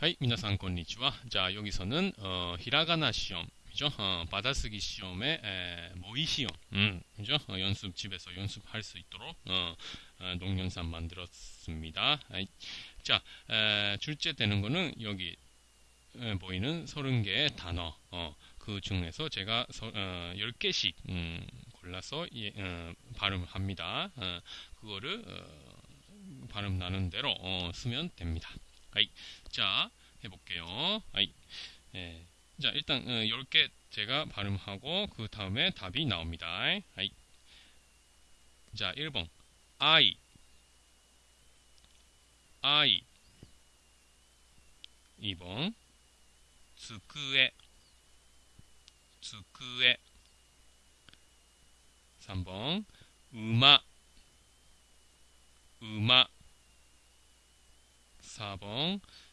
はい、皆さんこんにちは. 자, 여기서는 어, 히라가나 시험, 그죠? 어, 받아쓰기 시험의 에, 모의 시험, 음, 그죠? 어, 연습 집에서 연습할 수 있도록 어, 어, 동영상 만들었습니다. 아이, 자, 에, 출제되는 거는 여기 에, 보이는 30개의 단어, 어, 그 중에서 제가 서, 어, 10개씩 음, 골라서 예, 어, 발음합니다. 어, 그거를 어, 발음 나는 대로 어, 쓰면 됩니다. 아이, 자, 해볼게요. 아이, 예. 자, 일단, 어, 10개 제가 발음하고, 그 다음에 답이 나옵니다. 아이. 자, 1번. I. I. 2번. 机.机. 3번. 음악. 음악. 4번.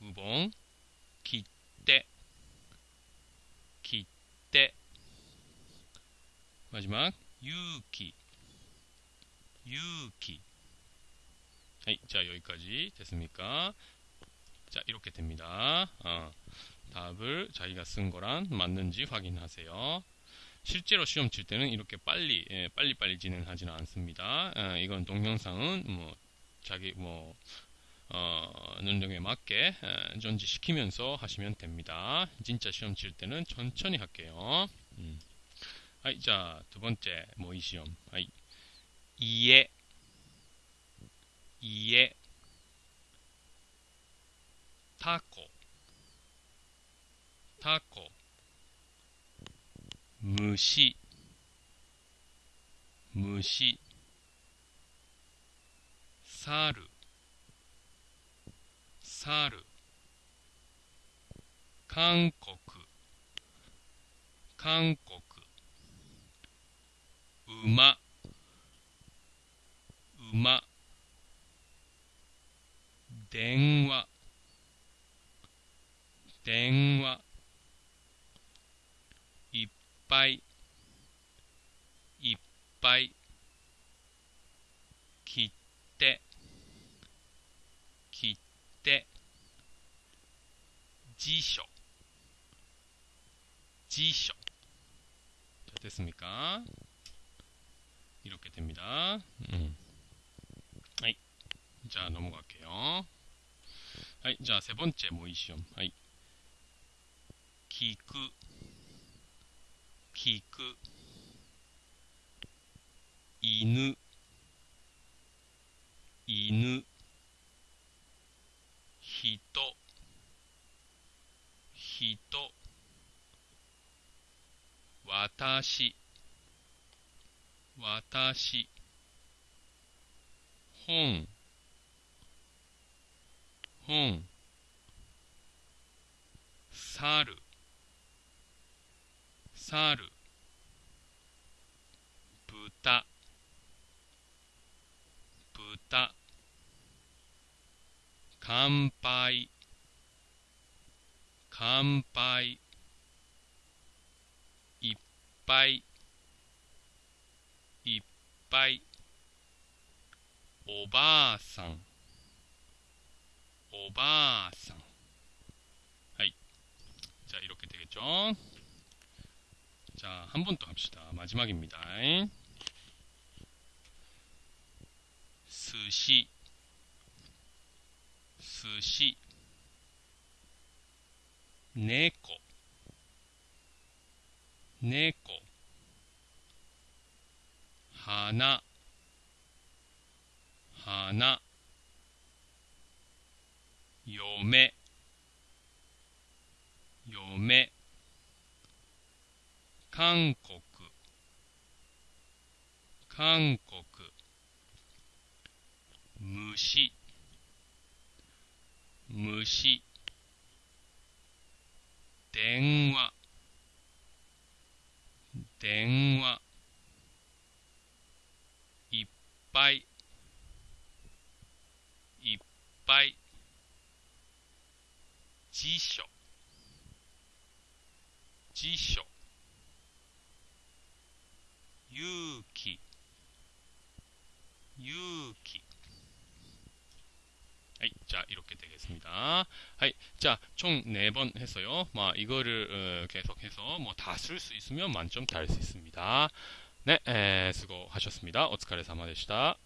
9번 기대 기대. 마지막 유기 유기. 자 여기까지 됐습니까? 자 이렇게 됩니다. 어, 답을 자기가 쓴 거랑 맞는지 확인하세요. 실제로 시험 칠 때는 이렇게 빨리 예, 빨리 빨리 진행하지는 않습니다. 어, 이건 동영상은 뭐 자기 뭐 어, 능력에 맞게 전지시키면서 하시면 됩니다. 진짜 시험 칠 때는 천천히 할게요. 음. 아이, 자, 두 번째 모의 시험. 아이, 이해, 이해, 타코, 타코, 무시, 무시, 사르, 猿韓国。韓国。馬。馬。電話。電話。いっぱい。いっぱい。切って。切って。辞書。辞書。じゃあ手すみか。色気てみだ。うん。はい。じゃあ飲むわけよはい。じゃあセボンチェもいいしよはい。聞く。聞く。犬。犬。人。人私私本本猿猿豚豚乾杯。乾杯いっぱいいっぱいおばあさんおばあさんはい자이렇게되겠죠자한번더합시다마지막입니다寿司寿司 猫。猫。花。花。嫁。嫁。韓国。韓国。虫。虫。電話電話いっぱいいっぱい辞書辞書勇気勇気 자, 이렇게 되겠습니다. 자, 총 4번 했어요. 뭐, 이거를 어, 계속해서 뭐 다 쓸 수 있으면 만점 달 수 있습니다. 네, 에, 수고하셨습니다. 오츠카레사마でした.